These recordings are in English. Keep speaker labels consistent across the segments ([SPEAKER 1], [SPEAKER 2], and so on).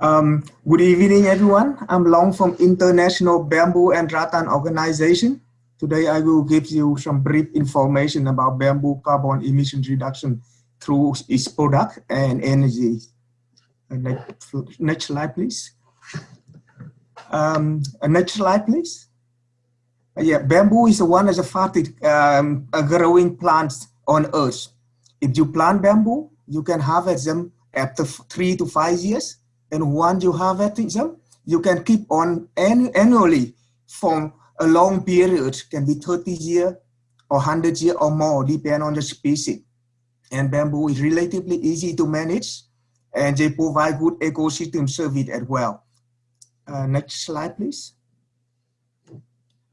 [SPEAKER 1] Um, good evening, everyone. I'm Long from International Bamboo and Rattan Organization. Today, I will give you some brief information about bamboo carbon emission reduction through its product and energy. Next, next slide, please. Um, next slide, please. Uh, yeah, bamboo is one of the fastest um, growing plants on Earth. If you plant bamboo, you can harvest them after three to five years and once you have them, you can keep on annually for a long period, can be 30 years or 100 years or more, depending on the species. And bamboo is relatively easy to manage and they provide good ecosystem service as well. Uh, next slide, please.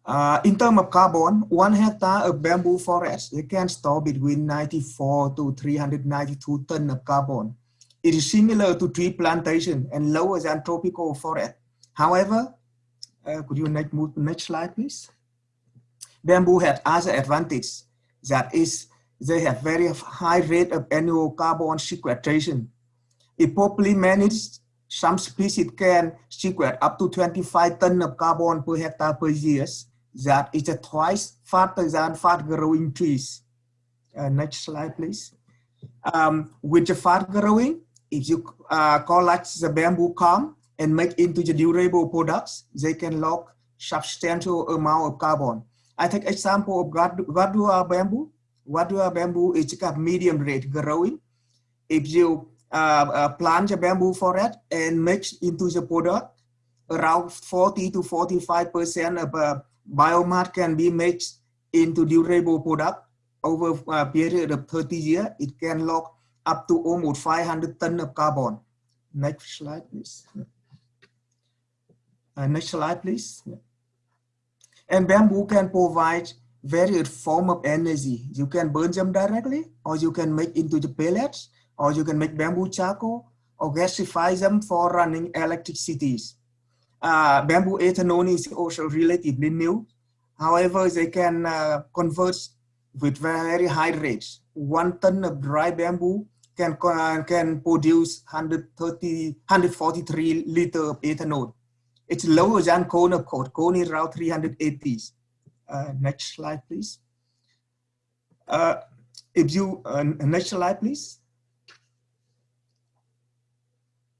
[SPEAKER 1] Uh, in terms of carbon, one hectare of bamboo forest, it can store between 94 to 392 tons of carbon. It is similar to tree plantation and lower than tropical forest. However, uh, could you next, move next slide, please? Bamboo has other advantage. That is, they have very high rate of annual carbon sequestration. If properly managed, some species can sequester up to 25 tons of carbon per hectare per year. That is twice faster than fast growing trees. Uh, next slide, please. Um, with the fast growing, if you uh, collect the bamboo culm and make into the durable products, they can lock substantial amount of carbon. I take example of Guadua bamboo. Guadua bamboo is a medium rate growing. If you uh, uh, plant the bamboo forest and mix into the product, around 40 to 45% of uh, biomass can be mixed into durable product over a period of 30 years. It can lock up to almost 500 tons of carbon. Next slide, please. Uh, next slide, please. And bamboo can provide various form of energy. You can burn them directly, or you can make into the pellets, or you can make bamboo charcoal, or gasify them for running electricities. Uh, bamboo ethanol is also relatively new. However, they can uh, convert with very high rates. One ton of dry bamboo can, can produce 130, 143 liter of ethanol. It's lower than cone of course. Cone is around 380. Uh, next slide, please. Uh, if you, uh, next slide, please.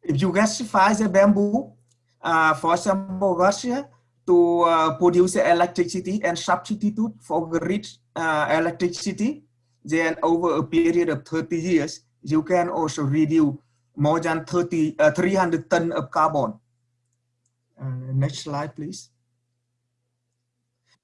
[SPEAKER 1] If you gasify the bamboo, uh, for example, Russia, to uh, produce electricity and substitute for grid uh, electricity, then over a period of 30 years, you can also reduce more than 30, uh, 300 tons of carbon. Uh, next slide, please.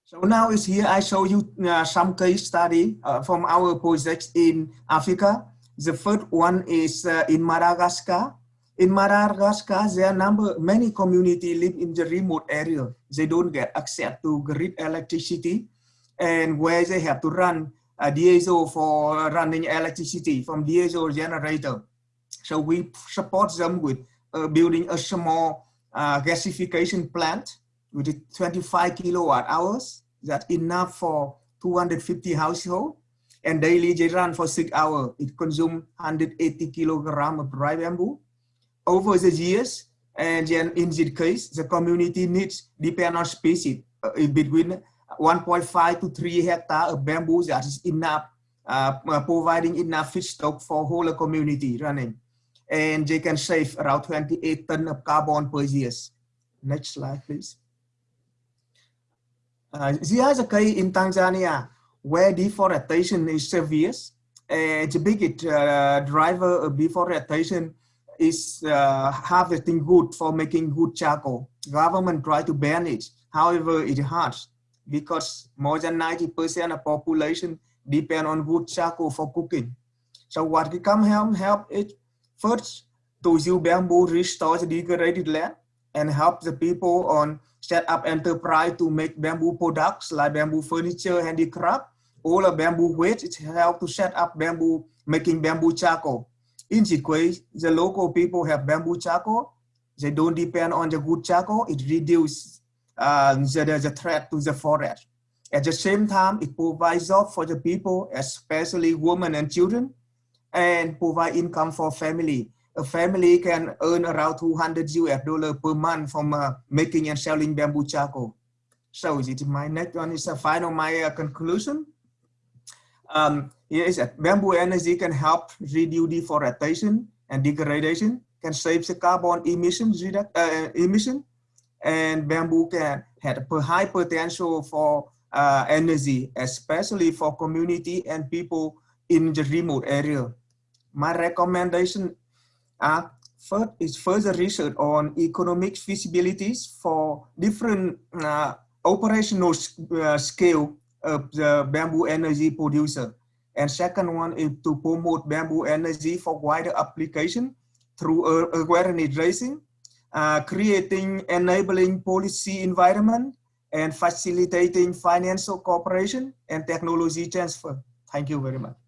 [SPEAKER 1] So now is here, I show you uh, some case study uh, from our projects in Africa. The first one is uh, in Madagascar. In Madagascar, there are number, many community live in the remote area. They don't get access to grid electricity and where they have to run diesel for running electricity from diesel generator. So we support them with uh, building a small uh, gasification plant with 25 kilowatt hours. That's enough for 250 households. And daily they run for six hours. It consumes 180 kilogram of dry bamboo. Over the years, and then in this case, the community needs depend on species uh, between 1.5 to 3 hectare of bamboo that is enough, uh, uh, providing enough feedstock for whole community running. And they can save around 28 tons of carbon per year. Next slide, please. Uh, there is a case in Tanzania where deforestation is severe. And the biggest uh, driver of deforestation is uh, harvesting wood for making wood charcoal. Government try to ban it. However, it hard because more than 90% of population depend on wood charcoal for cooking. So what we come help, help it first to use bamboo restore the degraded land and help the people on set up enterprise to make bamboo products like bamboo furniture, handicraft, all of bamboo waste, it help to set up bamboo, making bamboo charcoal. In this way, the local people have bamboo charcoal, they don't depend on the wood charcoal, it reduces uh, the, the threat to the forest. At the same time, it provides job for the people, especially women and children, and provide income for family. a family can earn around 200 US dollar per month from uh, making and selling bamboo charcoal. So it my next one is a final my uh, conclusion. Um, here is that bamboo energy can help reduce deforestation and degradation, can save the carbon emissions uh, emission, and bamboo can have a high potential for uh, energy, especially for community and people in the remote area. My recommendation are first is further research on economic feasibilities for different uh, operational uh, scale of the bamboo energy producer. And second one is to promote bamboo energy for wider application through awareness raising, uh, creating enabling policy environment, and facilitating financial cooperation and technology transfer. Thank you very much.